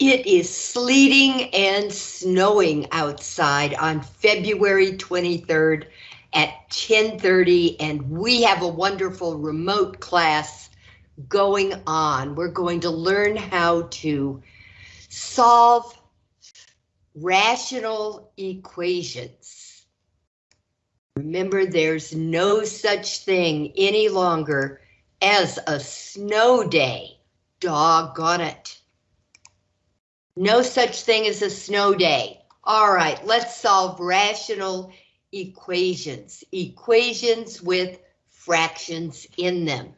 It is sleeting and snowing outside on February 23rd at 10:30 and we have a wonderful remote class going on. We're going to learn how to solve rational equations. Remember, there's no such thing any longer as a snow day. Doggone it. No such thing as a snow day. All right, let's solve rational equations. Equations with fractions in them.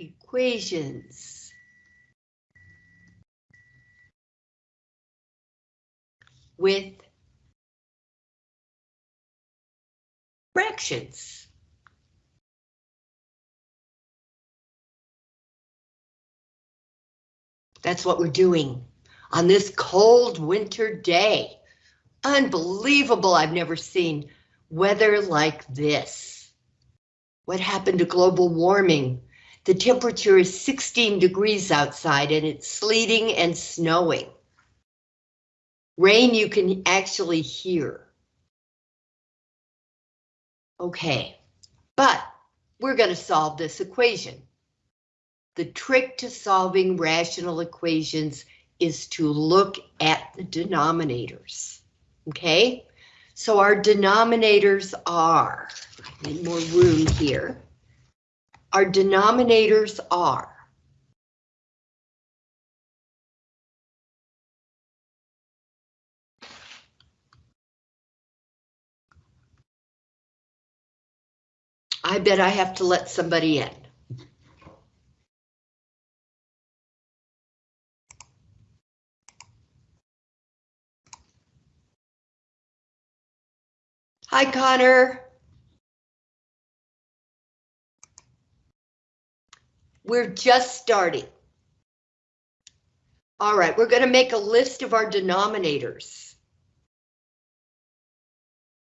Equations. With fractions. That's what we're doing on this cold winter day. Unbelievable, I've never seen weather like this. What happened to global warming? The temperature is 16 degrees outside and it's sleeting and snowing. Rain you can actually hear. Okay, but we're going to solve this equation. The trick to solving rational equations is to look at the denominators. Okay, so our denominators are, I need more room here. Our denominators are I bet I have to let somebody in. Hi, Connor. We're just starting. All right, we're going to make a list of our denominators.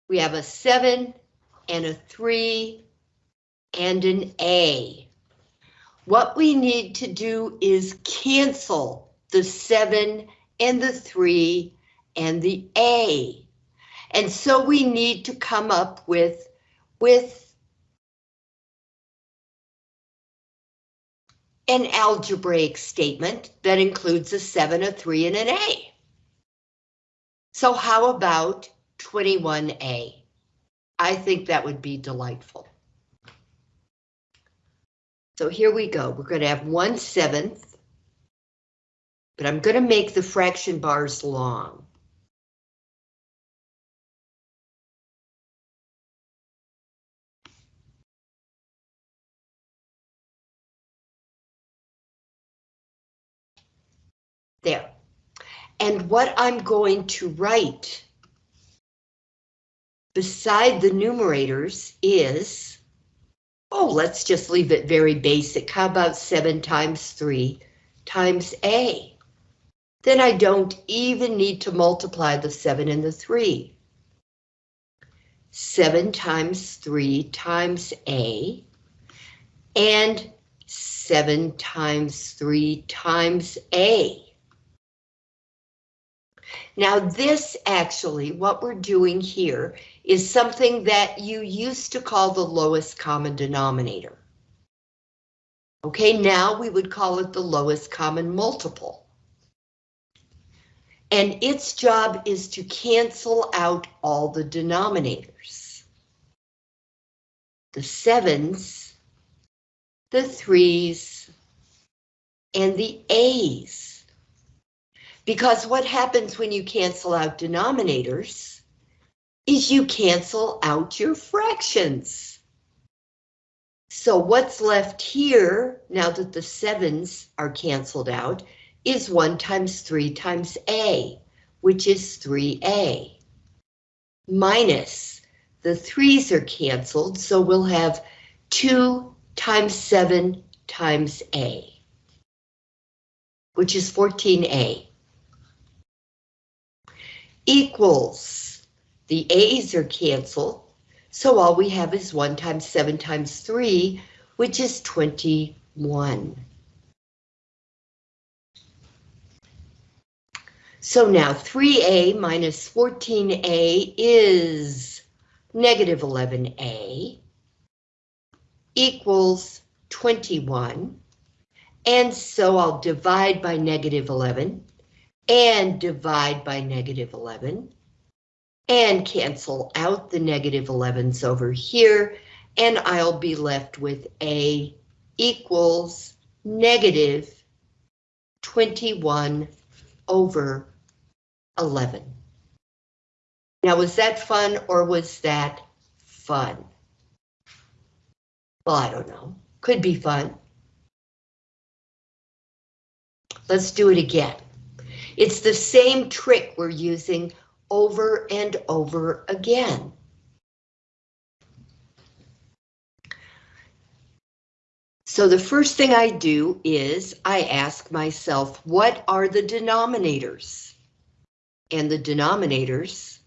We have a 7 and a 3 and an A. What we need to do is cancel the 7 and the 3 and the A. And so we need to come up with, with an algebraic statement that includes a 7, a 3, and an A. So how about 21A? I think that would be delightful. So here we go. We're going to have 1 seventh, but I'm going to make the fraction bars long. There. And what I'm going to write beside the numerators is Oh, let's just leave it very basic. How about 7 times 3 times A? Then I don't even need to multiply the 7 and the 3. 7 times 3 times A and 7 times 3 times A. Now this actually, what we're doing here is something that you used to call the lowest common denominator. Okay, now we would call it the lowest common multiple. And its job is to cancel out all the denominators. The sevens, the threes, and the A's. Because what happens when you cancel out denominators is you cancel out your fractions. So what's left here, now that the sevens are canceled out, is 1 times 3 times a, which is 3a. Minus, the 3's are canceled, so we'll have 2 times 7 times a, which is 14a. Equals, the A's are canceled, so all we have is 1 times 7 times 3, which is 21. So now 3A minus 14A is negative 11A equals 21. And so I'll divide by negative 11 and divide by negative 11 and cancel out the negative 11s over here and I'll be left with A equals negative 21 over 11. Now, was that fun or was that fun? Well, I don't know. Could be fun. Let's do it again. It's the same trick we're using over and over again. So the first thing I do is I ask myself, what are the denominators? And the denominators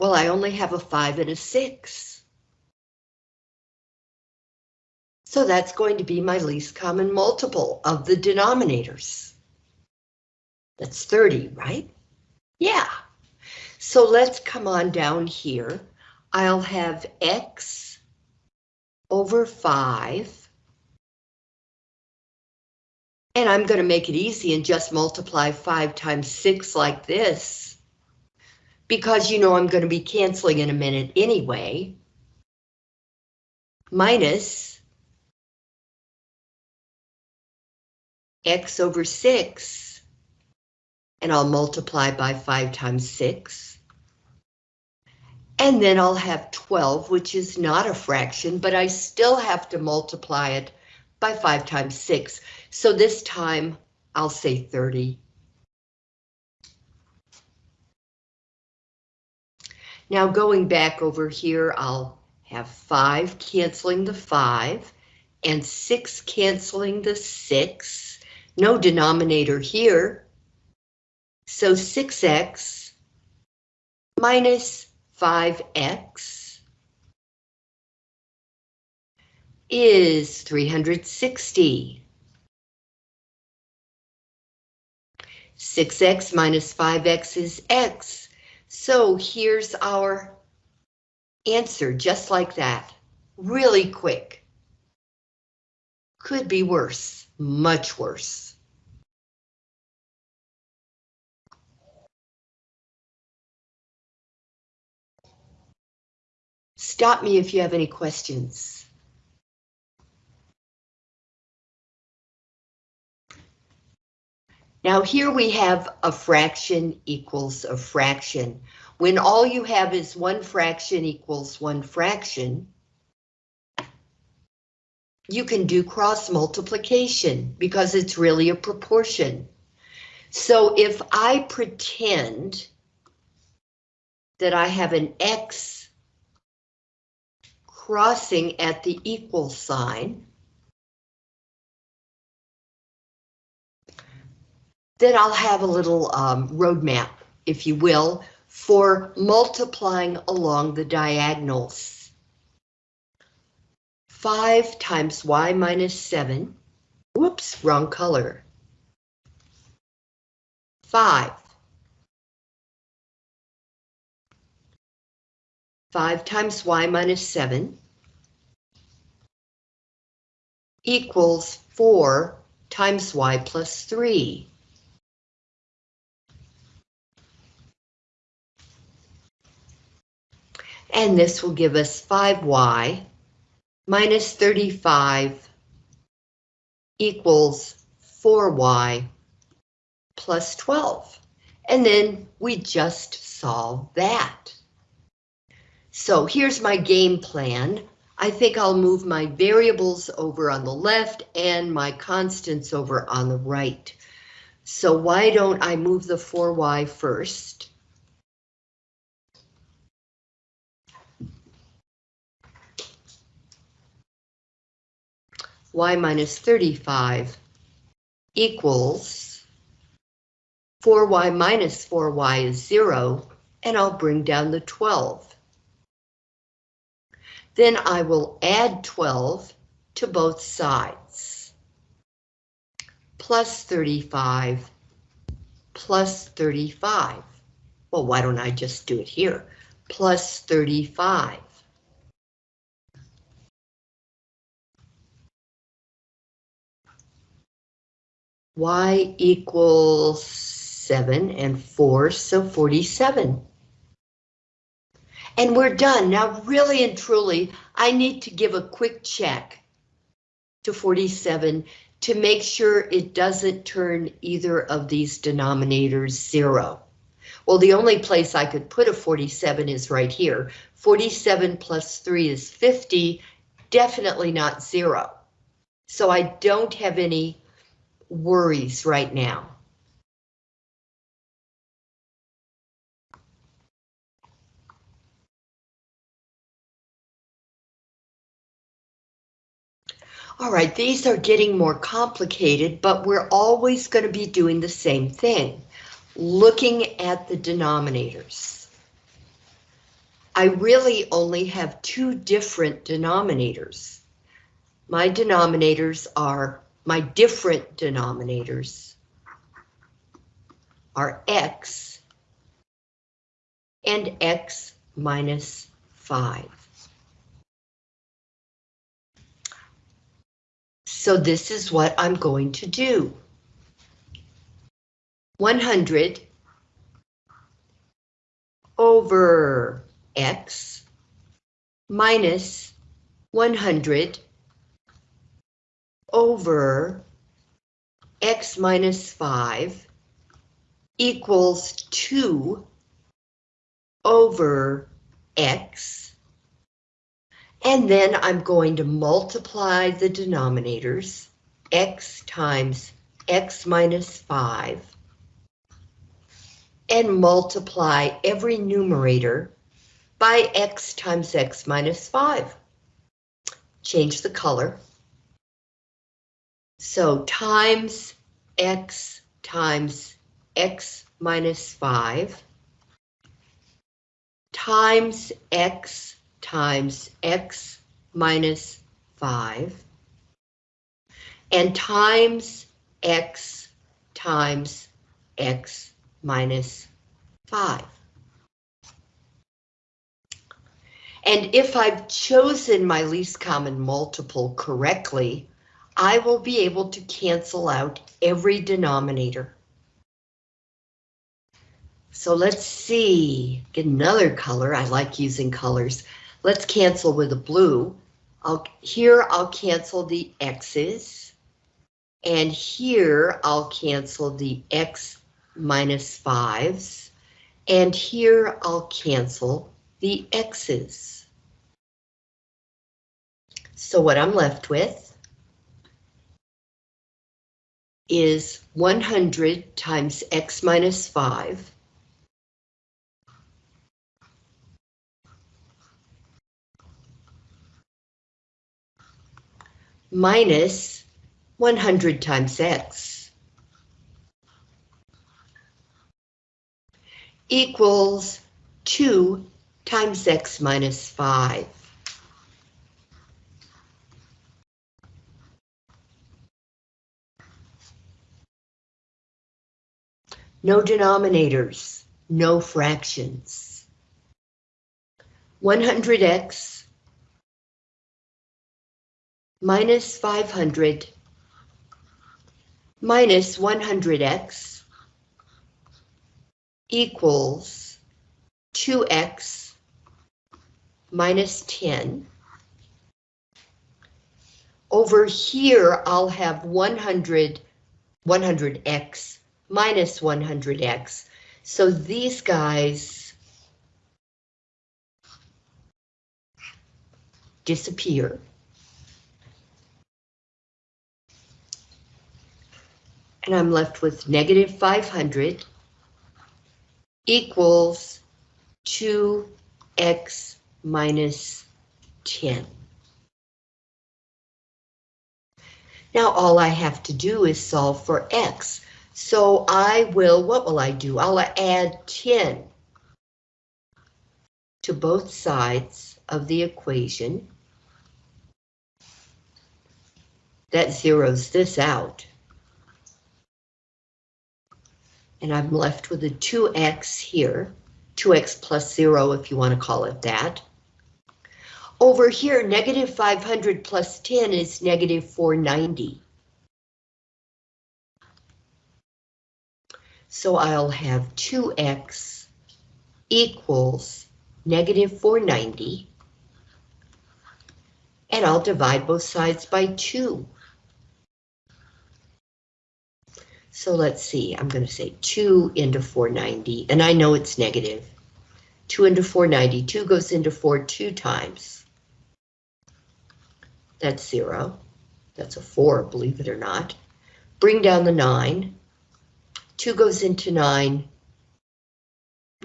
Well, I only have a five and a six. So that's going to be my least common multiple of the denominators. That's 30, right? Yeah. So let's come on down here. I'll have X over 5. And I'm going to make it easy and just multiply 5 times 6 like this. Because you know I'm going to be canceling in a minute anyway. Minus X over 6 and I'll multiply by 5 times 6. And then I'll have 12, which is not a fraction, but I still have to multiply it by 5 times 6. So this time I'll say 30. Now going back over here, I'll have 5 canceling the 5 and 6 canceling the 6. No denominator here. So 6x minus 5x is 360. 6x minus 5x is x. So here's our answer, just like that. Really quick. Could be worse, much worse. Stop me if you have any questions. Now here we have a fraction equals a fraction. When all you have is one fraction equals one fraction, you can do cross multiplication because it's really a proportion. So if I pretend that I have an X crossing at the equal sign, then I'll have a little um, roadmap, if you will, for multiplying along the diagonals. 5 times y minus 7, whoops, wrong color. 5 5 times y minus 7 equals 4 times y plus 3. And this will give us 5y minus 35 equals 4y plus 12. And then we just solve that. So here's my game plan. I think I'll move my variables over on the left and my constants over on the right. So why don't I move the 4y first? Y minus 35 equals 4y minus 4y is 0, and I'll bring down the 12. Then I will add 12 to both sides. Plus 35 plus 35. Well, why don't I just do it here? Plus 35. Y equals 7 and 4, so 47. And we're done. Now, really and truly, I need to give a quick check to 47 to make sure it doesn't turn either of these denominators zero. Well, the only place I could put a 47 is right here. 47 plus 3 is 50, definitely not zero. So I don't have any worries right now. All right, these are getting more complicated, but we're always going to be doing the same thing, looking at the denominators. I really only have two different denominators. My denominators are, my different denominators are x and x minus 5. So this is what I'm going to do. 100 over x minus 100 over x minus 5 equals 2 over x and then I'm going to multiply the denominators, x times x minus 5, and multiply every numerator by x times x minus 5. Change the color. So times x times x minus 5 times x times x minus 5 and times x times x minus 5. And if I've chosen my least common multiple correctly, I will be able to cancel out every denominator. So let's see, get another color. I like using colors. Let's cancel with a blue. I'll, here I'll cancel the x's. And here I'll cancel the x 5s. And here I'll cancel the x's. So what I'm left with is 100 times x minus 5 minus 100 times x equals 2 times x minus 5. No denominators, no fractions. 100x minus 500 minus 100x equals 2x minus 10. Over here, I'll have 100, 100x minus 100x. So these guys disappear. and I'm left with negative 500 equals 2x minus 10. Now all I have to do is solve for x. So I will, what will I do? I'll add 10 to both sides of the equation. That zeroes this out. And I'm left with a 2x here, 2x plus 0 if you want to call it that. Over here, negative 500 plus 10 is negative 490. So I'll have 2x equals negative 490. And I'll divide both sides by 2. So let's see, I'm going to say 2 into 490, and I know it's negative. 2 into 490, 2 goes into 4 two times. That's 0. That's a 4, believe it or not. Bring down the 9. 2 goes into 9.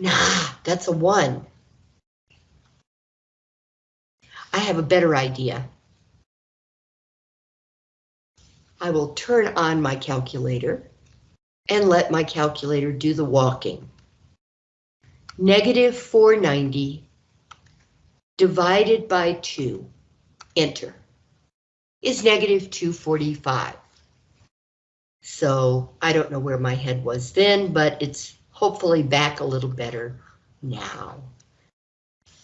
Nah, that's a 1. I have a better idea. I will turn on my calculator and let my calculator do the walking. Negative 490 divided by 2, enter, is negative 245. So I don't know where my head was then, but it's hopefully back a little better now.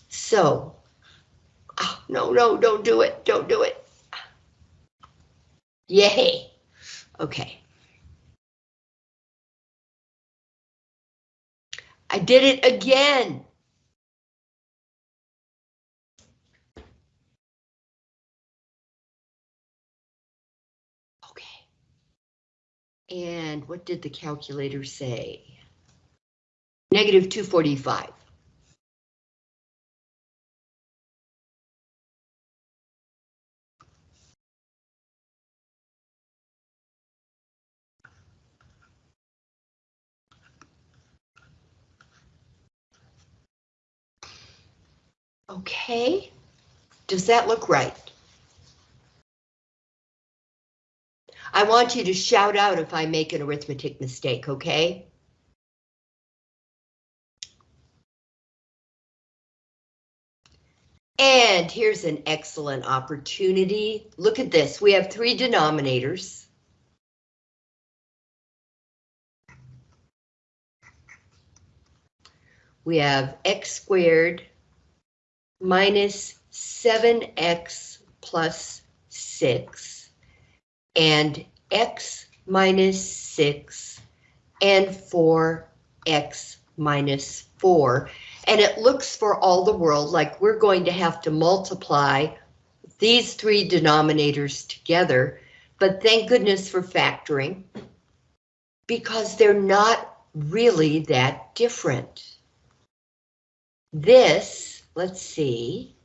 So, oh, no, no, don't do it, don't do it. Yay, okay. I did it again. Okay. And what did the calculator say? Negative 245. Okay, does that look right? I want you to shout out if I make an arithmetic mistake, okay? And here's an excellent opportunity. Look at this, we have three denominators. We have x squared minus 7x plus 6 and x minus 6 and 4x minus 4. And it looks for all the world like we're going to have to multiply these three denominators together. But thank goodness for factoring because they're not really that different. This let's see.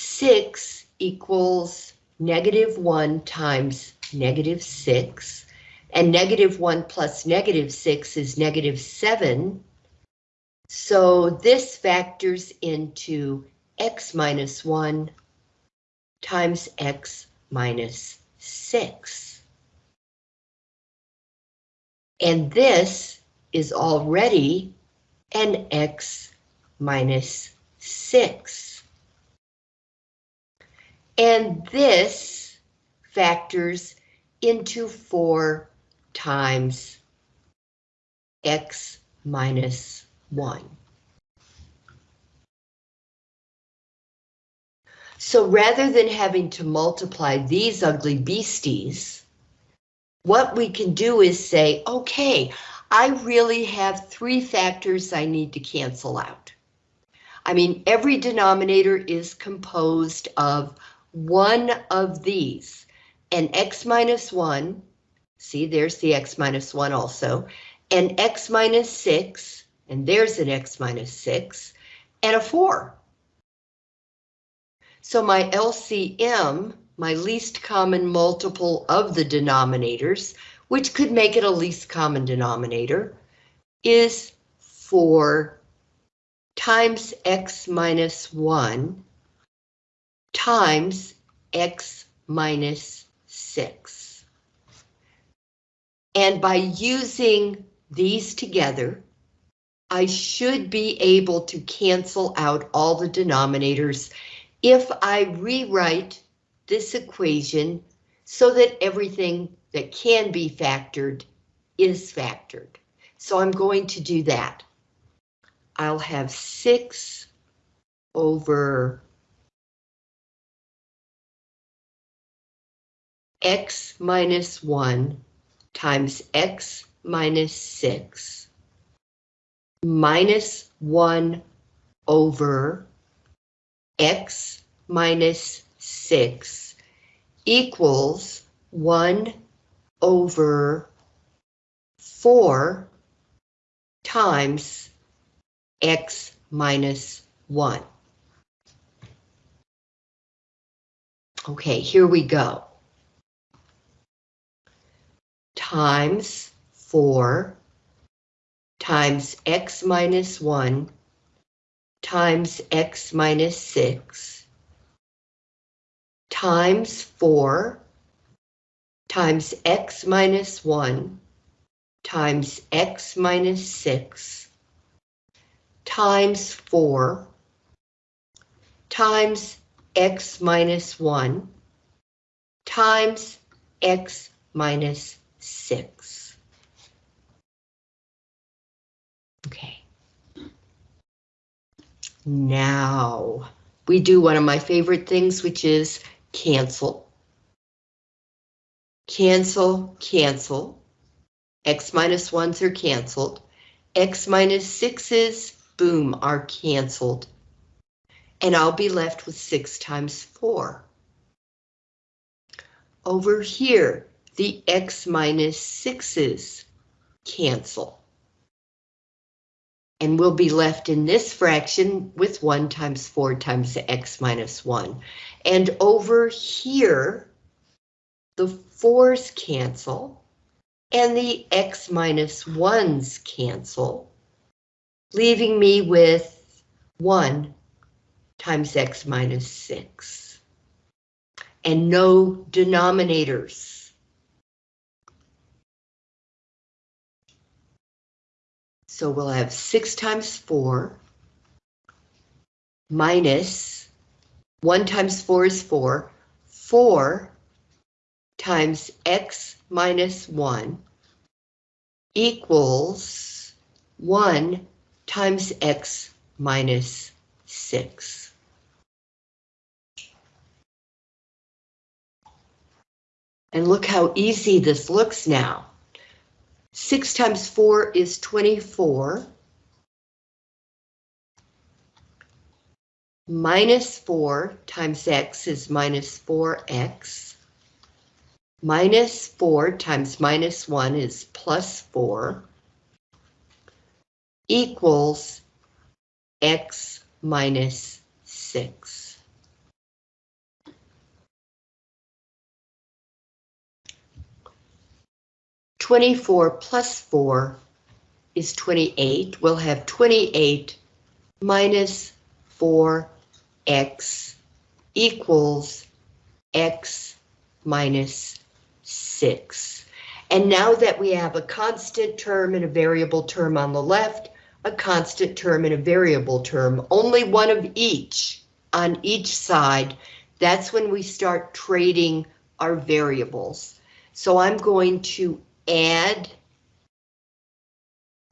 Six equals negative one times negative six, and negative one plus negative six is negative seven. So this factors into x minus one times x minus six. And this is already an x minus 6. And this factors into 4 times x minus 1. So rather than having to multiply these ugly beasties, what we can do is say, okay, I really have three factors I need to cancel out. I mean, every denominator is composed of one of these, an x minus 1, see there's the x minus 1 also, an x minus 6, and there's an x minus 6, and a 4. So my LCM, my least common multiple of the denominators, which could make it a least common denominator, is 4 times x minus 1 times x minus 6. And by using these together, I should be able to cancel out all the denominators if I rewrite this equation so that everything that can be factored is factored. So I'm going to do that. I'll have 6 over x minus 1 times x minus 6 minus 1 over x minus 6 equals 1 over 4 times x minus 1. Okay, here we go. Times 4 times x minus 1 times x minus 6 times 4 times x minus 1 times x minus 6 times 4 times x minus 1 times x minus 6. Okay. Now, we do one of my favorite things, which is cancel. Cancel, cancel. X minus 1s are canceled. X minus 6s, boom, are canceled and I'll be left with 6 times 4. Over here, the x minus 6's cancel. And we'll be left in this fraction with 1 times 4 times the x minus 1. And over here, the 4's cancel, and the x minus 1's cancel, leaving me with 1 times x minus 6. And no denominators. So we'll have 6 times 4 minus 1 times 4 is 4. 4 times x minus 1 equals 1 times x minus 6. And look how easy this looks now. 6 times 4 is 24. Minus 4 times x is minus 4x. Minus 4 times minus 1 is plus 4. Equals x minus 6. 24 plus 4 is 28. We'll have 28 minus 4x equals x minus 6. And now that we have a constant term and a variable term on the left, a constant term and a variable term, only one of each on each side, that's when we start trading our variables. So I'm going to add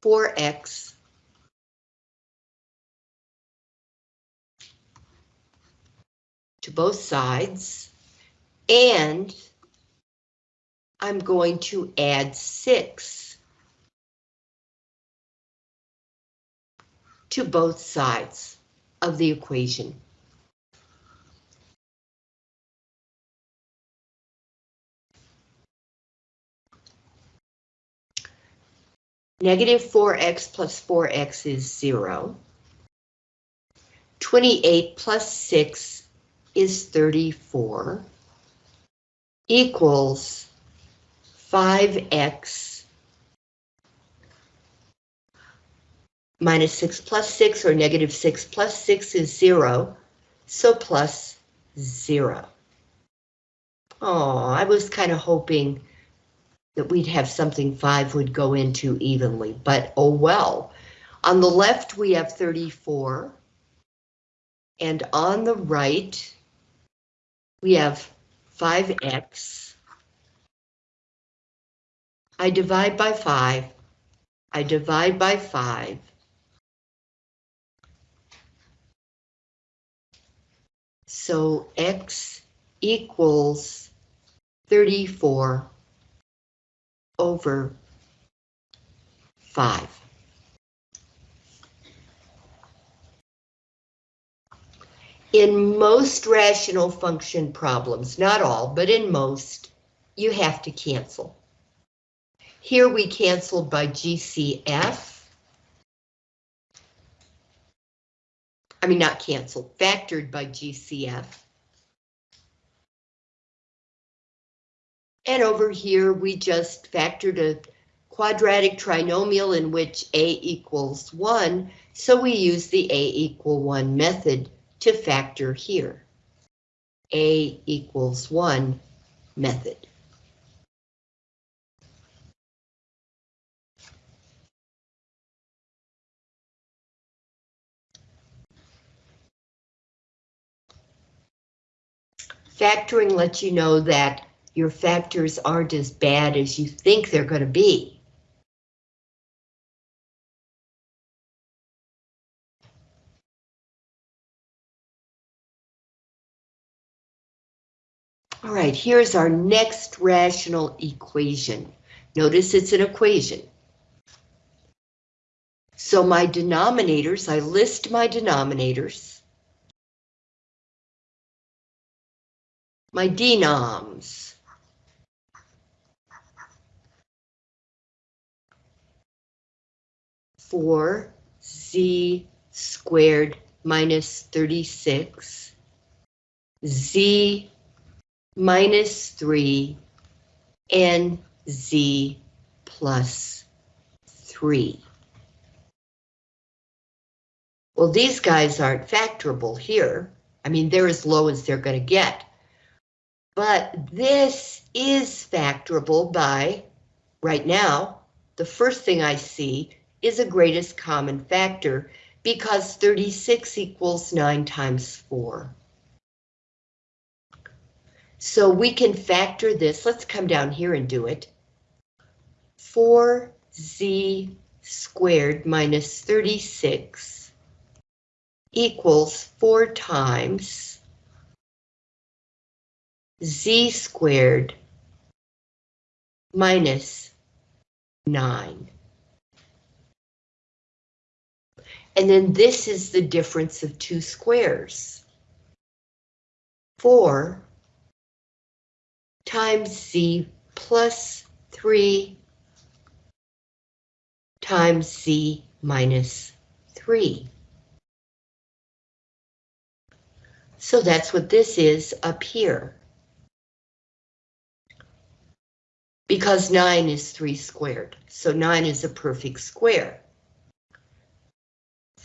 4x to both sides, and I'm going to add 6 to both sides of the equation. Negative 4x plus 4x is 0. 28 plus 6 is 34. Equals 5x minus 6 plus 6 or negative 6 plus 6 is 0. So plus zero. Oh, I was kind of hoping that we'd have something five would go into evenly, but oh well. On the left, we have 34. And on the right, we have 5x. I divide by 5. I divide by 5. So x equals 34 over 5. In most rational function problems, not all, but in most, you have to cancel. Here we canceled by GCF. I mean, not canceled, factored by GCF. And over here, we just factored a quadratic trinomial in which A equals 1, so we use the A equal 1 method to factor here. A equals 1 method. Factoring lets you know that your factors aren't as bad as you think they're going to be. All right, here's our next rational equation. Notice it's an equation. So my denominators, I list my denominators. My denoms. Four z squared minus 36, z minus 3 and z plus 3. Well, these guys aren't factorable here. I mean, they're as low as they're going to get. But this is factorable by, right now, the first thing I see is a greatest common factor because 36 equals 9 times 4. So we can factor this. Let's come down here and do it. 4z squared minus 36 equals 4 times z squared minus 9. And then this is the difference of two squares. 4 times z plus 3 times z minus 3. So that's what this is up here. Because 9 is 3 squared, so 9 is a perfect square.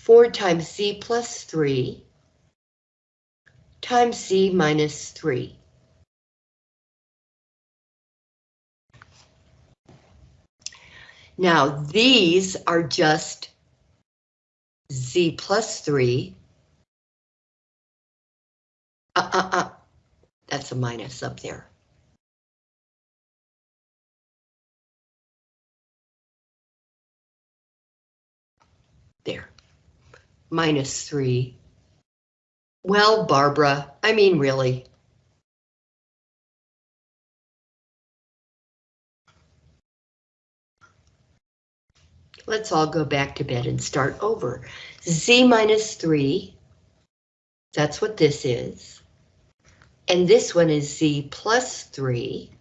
4 times c plus 3 times c minus 3. Now, these are just z plus 3. Uh, uh, uh. That's a minus up there. There. Minus 3. Well, Barbara, I mean, really. Let's all go back to bed and start over. Z minus 3, that's what this is. And this one is Z plus 3.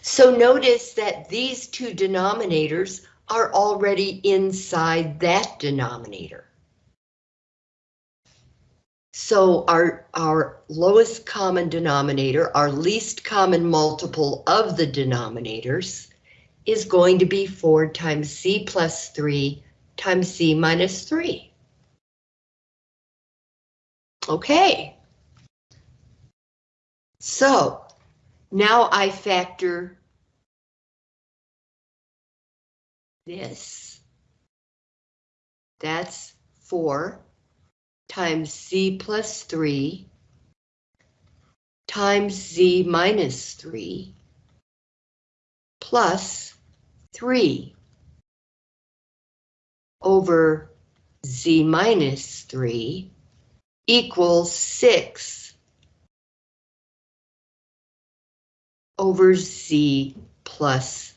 So notice that these two denominators are already inside that denominator. So our, our lowest common denominator, our least common multiple of the denominators, is going to be 4 times c plus 3 times c minus 3. Okay. So now I factor this. That's 4 times z plus 3 times z minus 3 plus 3 over z minus 3 equals 6 over z plus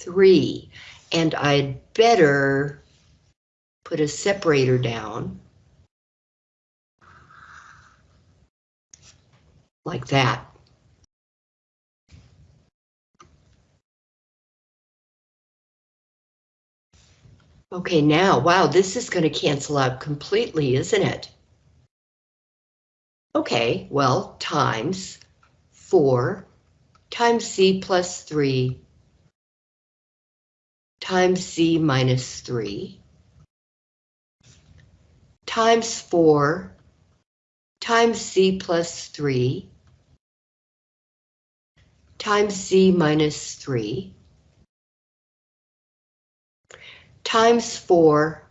3. And I'd better put a separator down. Like that. Okay, now, wow, this is going to cancel out completely, isn't it? Okay, well, times 4 times c plus 3 times c minus 3 times 4 times c plus 3 times c minus 3 times 4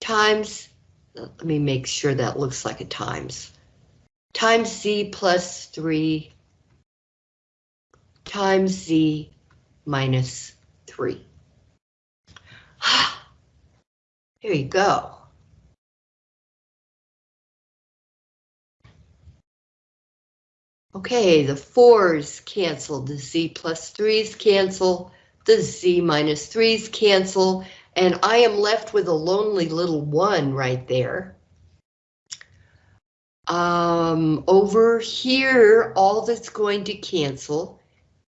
times, let me make sure that looks like a times, times z plus 3 times z minus 3. Here you go. Okay, the 4's cancel, the z plus 3's cancel, the z minus 3's cancel, and I am left with a lonely little 1 right there. Um, over here, all that's going to cancel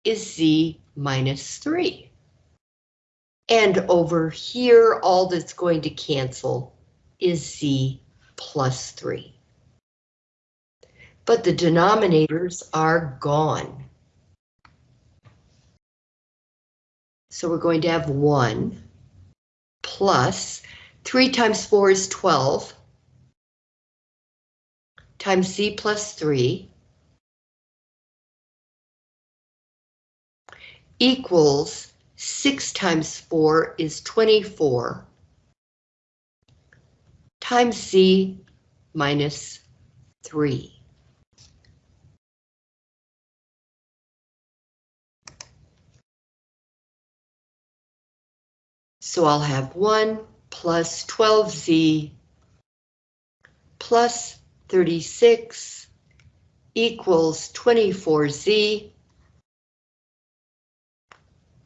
is z minus 3. And over here, all that's going to cancel is z plus 3 but the denominators are gone. So we're going to have 1 plus 3 times 4 is 12 times z plus 3 equals 6 times 4 is 24 times z minus 3. So I'll have 1 plus 12z plus 36 equals 24z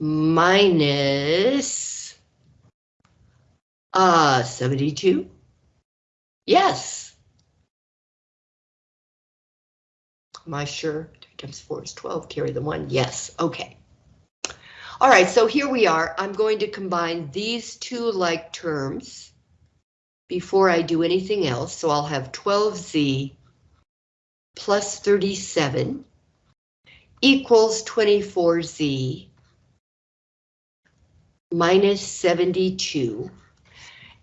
minus uh, 72. Yes. Am I sure? 3 times 4 is 12, carry the 1. Yes, okay. All right, so here we are. I'm going to combine these two like terms before I do anything else. So I'll have 12z plus 37 equals 24z minus 72.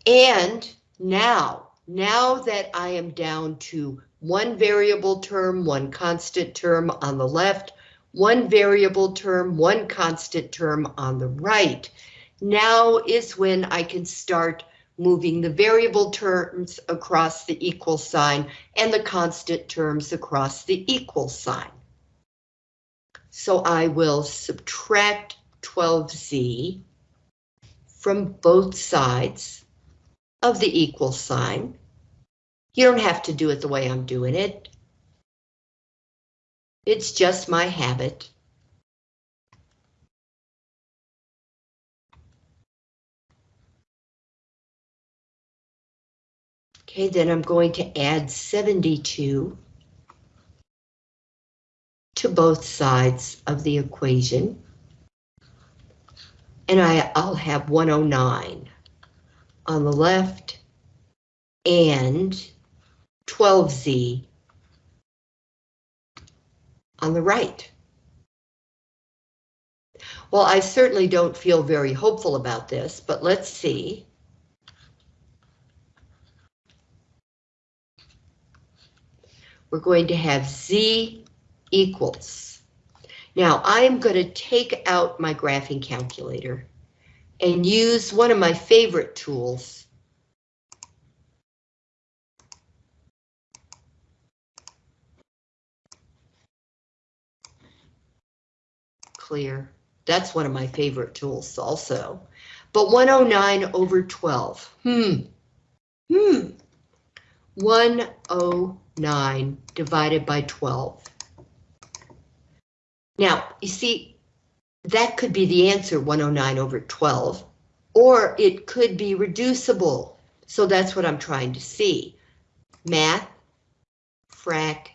And now, now that I am down to one variable term, one constant term on the left, one variable term, one constant term on the right. Now is when I can start moving the variable terms across the equal sign and the constant terms across the equal sign. So I will subtract 12z from both sides of the equal sign. You don't have to do it the way I'm doing it. It's just my habit. Okay, then I'm going to add 72 to both sides of the equation. And I, I'll have 109 on the left and 12z on the right. Well, I certainly don't feel very hopeful about this, but let's see. we're going to have Z equals. Now I am going to take out my graphing calculator and use one of my favorite tools. Clear. That's one of my favorite tools also. But 109 over 12. Hmm. Hmm. 109 divided by 12. Now, you see, that could be the answer, 109 over 12, or it could be reducible. So that's what I'm trying to see. Math, frac,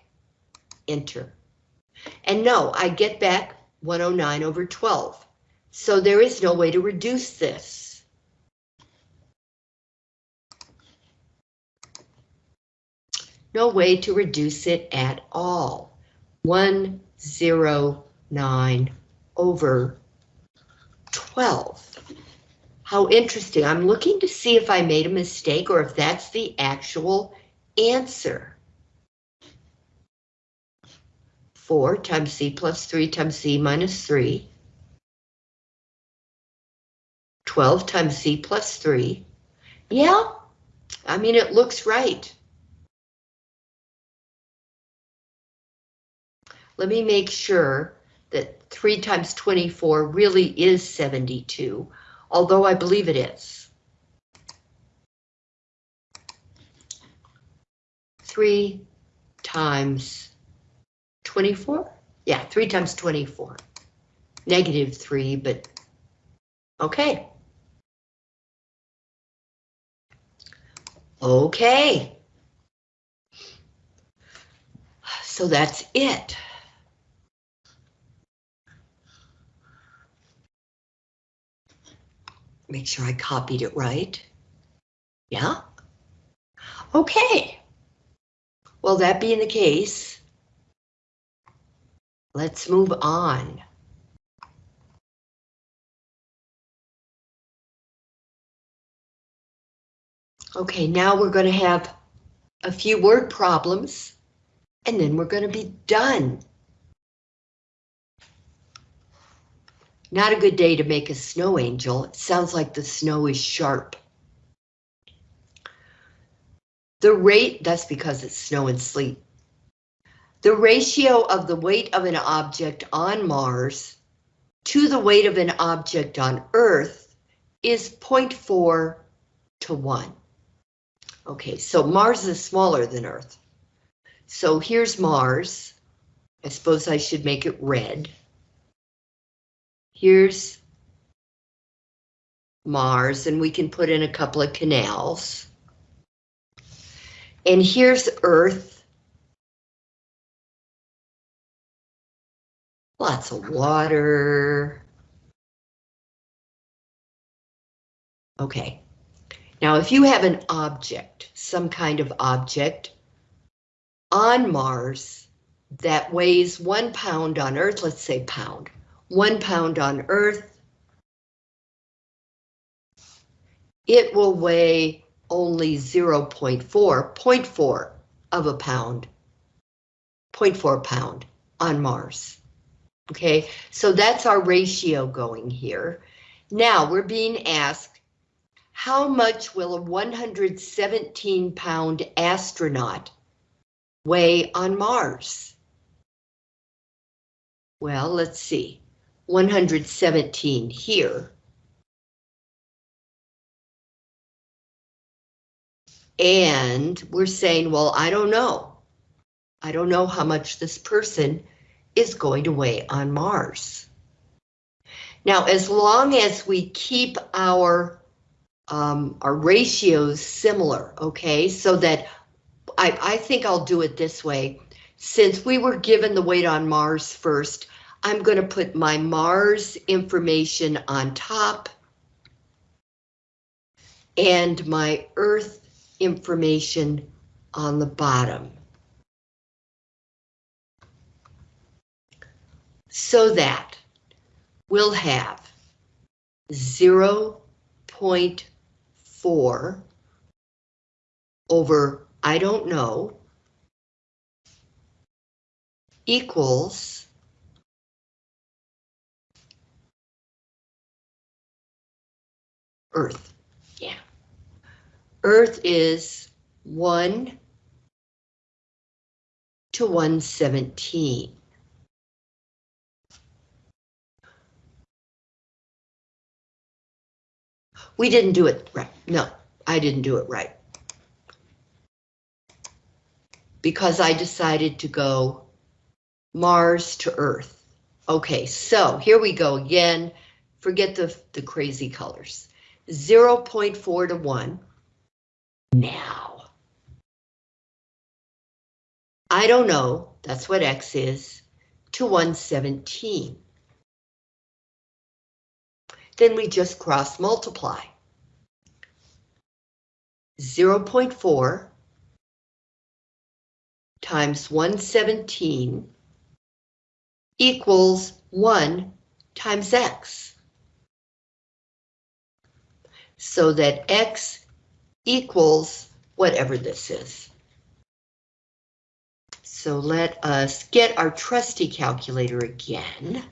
enter. And no, I get back 109 over 12. So there is no way to reduce this. No way to reduce it at all. 109 over 12. How interesting. I'm looking to see if I made a mistake or if that's the actual answer. 4 times c plus 3 times c minus 3. 12 times c plus 3. Yeah, I mean, it looks right. Let me make sure 3 times 24 really is 72, although I believe it is. 3 times 24? Yeah, 3 times 24. Negative 3, but okay. Okay. So that's it. Make sure I copied it right. Yeah? Okay. Well, that being the case, let's move on. Okay, now we're going to have a few word problems, and then we're going to be done. Not a good day to make a snow angel. It sounds like the snow is sharp. The rate, that's because it's snow and sleet. The ratio of the weight of an object on Mars to the weight of an object on Earth is 0.4 to 1. Okay, so Mars is smaller than Earth. So here's Mars. I suppose I should make it red. Here's Mars, and we can put in a couple of canals. And here's Earth. Lots of water. Okay. Now, if you have an object, some kind of object on Mars that weighs one pound on Earth, let's say pound, one pound on Earth, it will weigh only 0 0.4, 0.4 of a pound, 0.4 pound on Mars. Okay, so that's our ratio going here. Now we're being asked, how much will a 117 pound astronaut weigh on Mars? Well, let's see. 117 here. And we're saying, well, I don't know. I don't know how much this person is going to weigh on Mars. Now, as long as we keep our um, our ratios similar, okay, so that I, I think I'll do it this way. Since we were given the weight on Mars first, I'm going to put my Mars information on top and my Earth information on the bottom. So that we'll have 0 0.4 over, I don't know, equals Earth. Yeah. Earth is 1 to 117. We didn't do it right. No, I didn't do it right. Because I decided to go Mars to Earth. Okay, so here we go again. Forget the, the crazy colors. 0 0.4 to 1. Now. I don't know, that's what X is, to 117 then we just cross multiply. 0.4 times 117 equals 1 times x. So that x equals whatever this is. So let us get our trusty calculator again.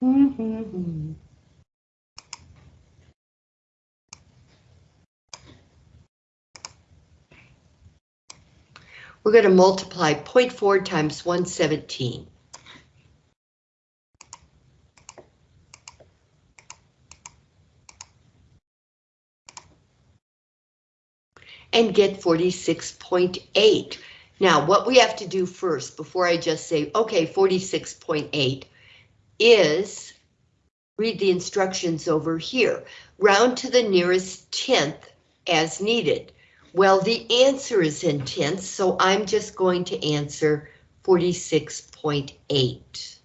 We're going to multiply 0.4 times 117. And get 46.8. Now, what we have to do first, before I just say, okay, 46.8, is, read the instructions over here, round to the nearest tenth as needed. Well, the answer is in tenths, so I'm just going to answer 46.8.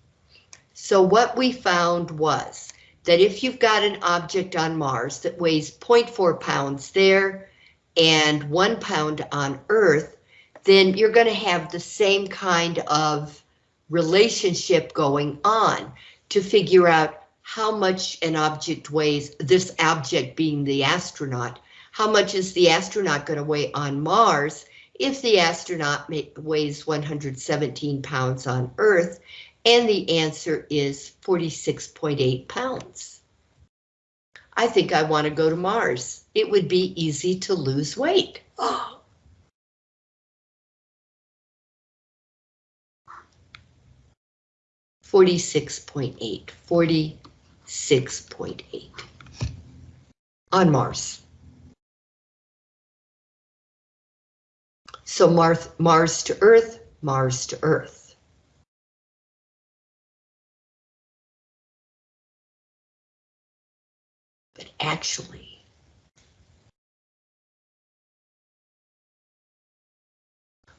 So what we found was that if you've got an object on Mars that weighs 0.4 pounds there and one pound on Earth, then you're going to have the same kind of relationship going on to figure out how much an object weighs, this object being the astronaut, how much is the astronaut going to weigh on Mars if the astronaut weighs 117 pounds on Earth, and the answer is 46.8 pounds. I think I want to go to Mars. It would be easy to lose weight. Oh. 46.8, 46.8 on Mars. So Mars, Mars to Earth, Mars to Earth. But actually,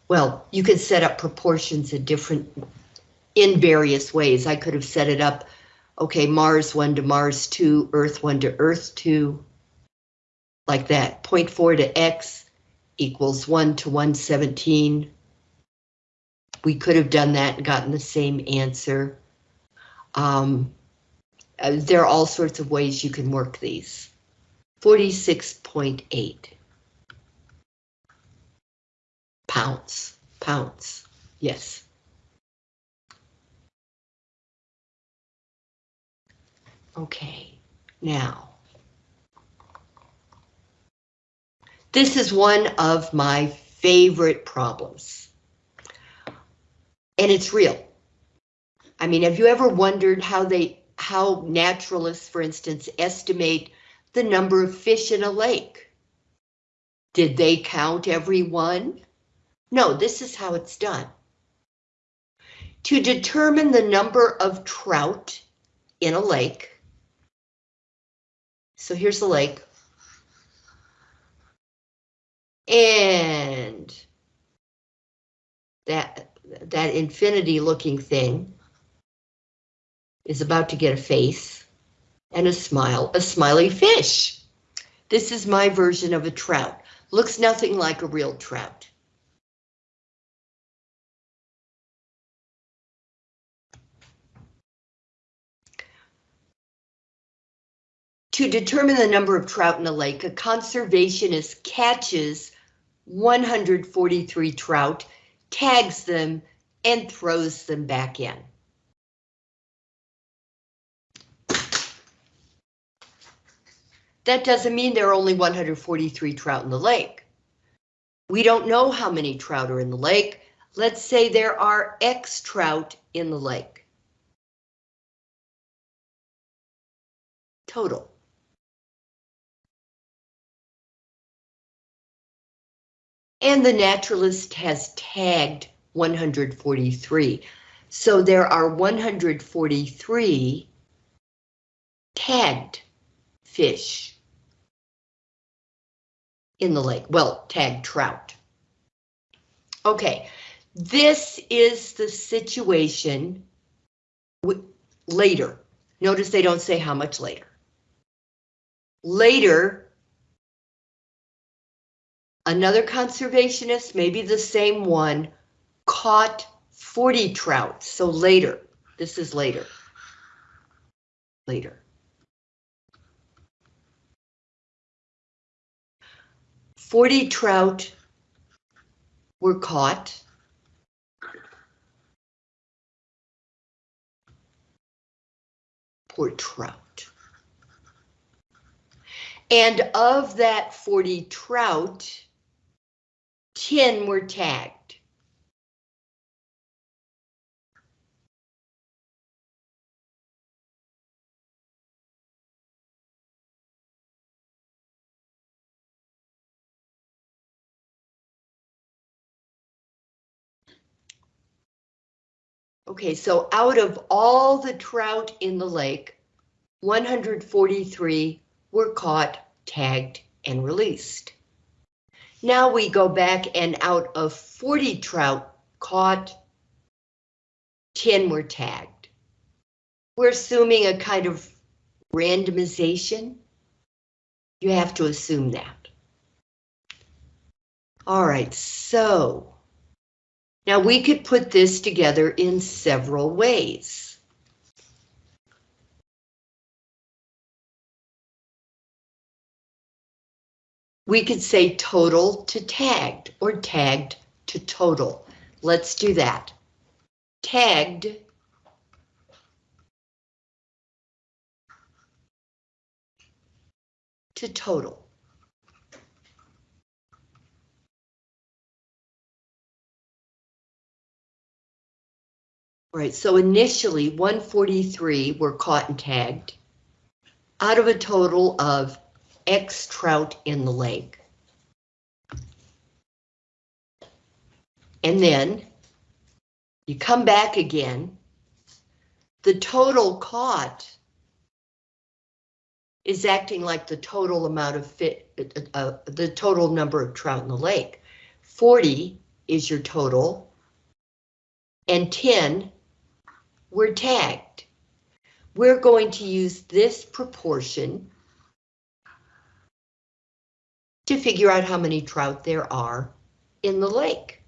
well, you can set up proportions in different in various ways. I could have set it up, okay, Mars 1 to Mars 2, Earth 1 to Earth 2, like that. 0.4 to X equals 1 to 117. We could have done that and gotten the same answer. Um, uh, there are all sorts of ways you can work these. 46.8 pounds, pounds, yes. Okay, now. This is one of my favorite problems. And it's real. I mean, have you ever wondered how they, how naturalists, for instance, estimate the number of fish in a lake? Did they count every one? No, this is how it's done. To determine the number of trout in a lake, so here's the lake. And that, that infinity looking thing is about to get a face and a smile, a smiley fish. This is my version of a trout. Looks nothing like a real trout. To determine the number of trout in a lake, a conservationist catches 143 trout tags them, and throws them back in. That doesn't mean there are only 143 trout in the lake. We don't know how many trout are in the lake. Let's say there are X trout in the lake. Total. And the naturalist has tagged 143. So there are 143 tagged fish in the lake. Well, tagged trout. Okay, this is the situation later. Notice they don't say how much later. Later, another conservationist, maybe the same one, caught 40 trout. So later, this is later. Later. 40 trout were caught. Poor trout. And of that 40 trout, 10 were tagged. Okay, so out of all the trout in the lake, 143 were caught, tagged, and released. Now we go back and out of 40 trout caught, 10 were tagged. We're assuming a kind of randomization. You have to assume that. All right, so now we could put this together in several ways. We could say total to tagged or tagged to total. Let's do that. Tagged to total. Right, so initially 143 were caught and tagged out of a total of X trout in the lake. And then you come back again. The total caught is acting like the total amount of fit, uh, uh, the total number of trout in the lake. 40 is your total, and 10 were tagged. We're going to use this proportion to figure out how many trout there are in the lake.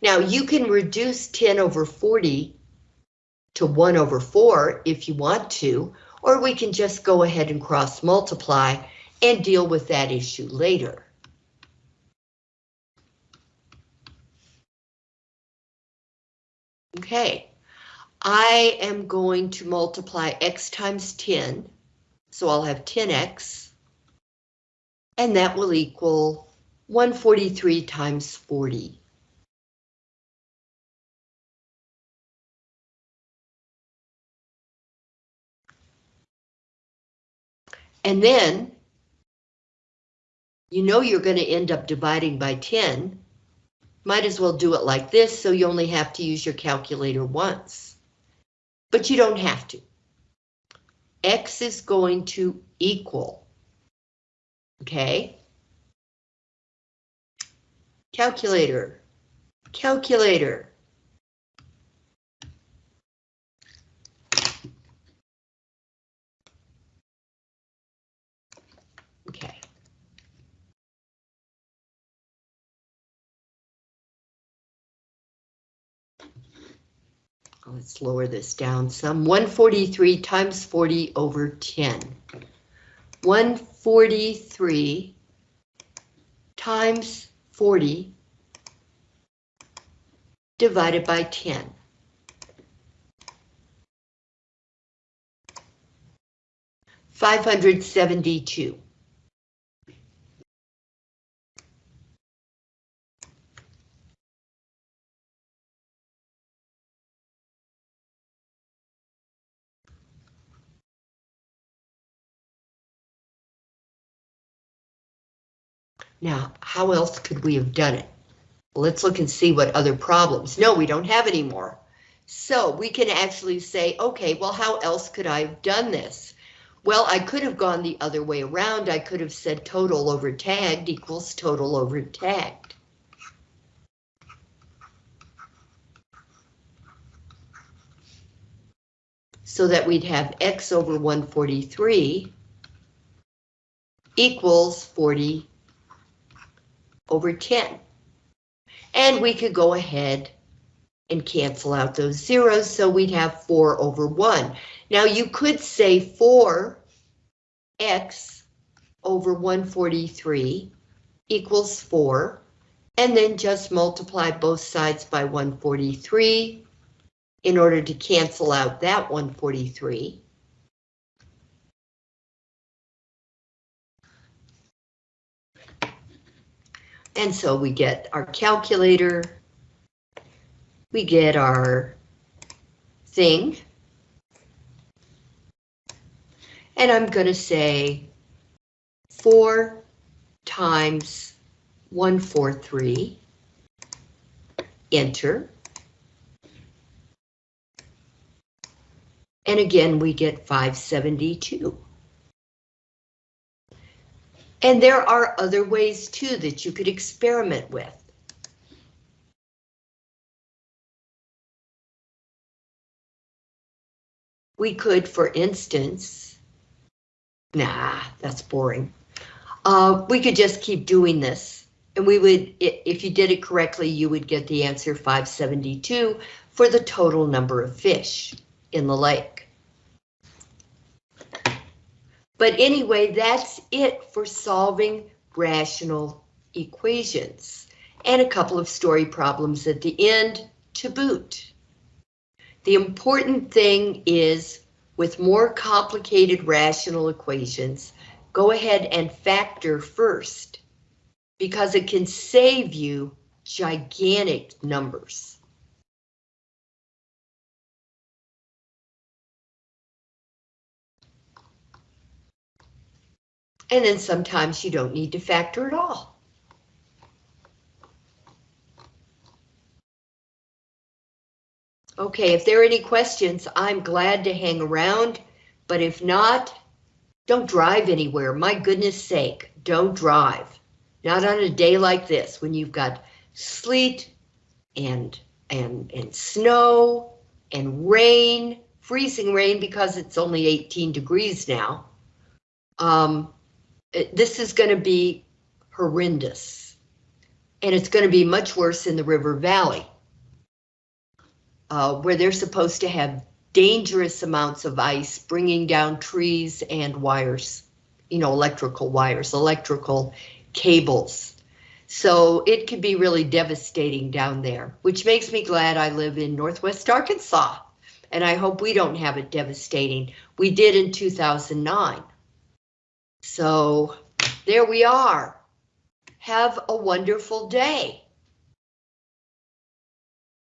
Now you can reduce 10 over 40 to 1 over 4 if you want to, or we can just go ahead and cross multiply and deal with that issue later. Okay, I am going to multiply x times 10, so I'll have 10x, and that will equal 143 times 40. And then, you know you're going to end up dividing by 10. Might as well do it like this so you only have to use your calculator once but you don't have to. X is going to equal, okay? Calculator, calculator. Okay. Oh, let's lower this down some. 143 times 40 over 10. 143 times 40 divided by 10. Five hundred seventy-two. Now, how else could we have done it? Let's look and see what other problems. No, we don't have any more. So we can actually say, okay, well, how else could I have done this? Well, I could have gone the other way around. I could have said total over tagged equals total over tagged. So that we'd have x over 143 equals 40 over 10. And we could go ahead and cancel out those zeros, so we'd have 4 over 1. Now you could say 4x over 143 equals 4, and then just multiply both sides by 143 in order to cancel out that 143. And so we get our calculator, we get our thing, and I'm going to say 4 times 143, enter. And again, we get 572. And there are other ways too that you could experiment with. We could, for instance, nah, that's boring. Uh, we could just keep doing this and we would, if you did it correctly, you would get the answer 572 for the total number of fish in the lake. But anyway, that's it for solving rational equations and a couple of story problems at the end to boot. The important thing is with more complicated rational equations, go ahead and factor first because it can save you gigantic numbers. And then sometimes you don't need to factor at all. Okay, if there are any questions, I'm glad to hang around, but if not, don't drive anywhere. My goodness sake, don't drive. Not on a day like this when you've got sleet and and and snow and rain, freezing rain because it's only 18 degrees now. Um, this is going to be horrendous. And it's going to be much worse in the River Valley, uh, where they're supposed to have dangerous amounts of ice bringing down trees and wires, you know, electrical wires, electrical cables. So it could be really devastating down there, which makes me glad I live in Northwest Arkansas. And I hope we don't have it devastating. We did in 2009. So there we are. Have a wonderful day.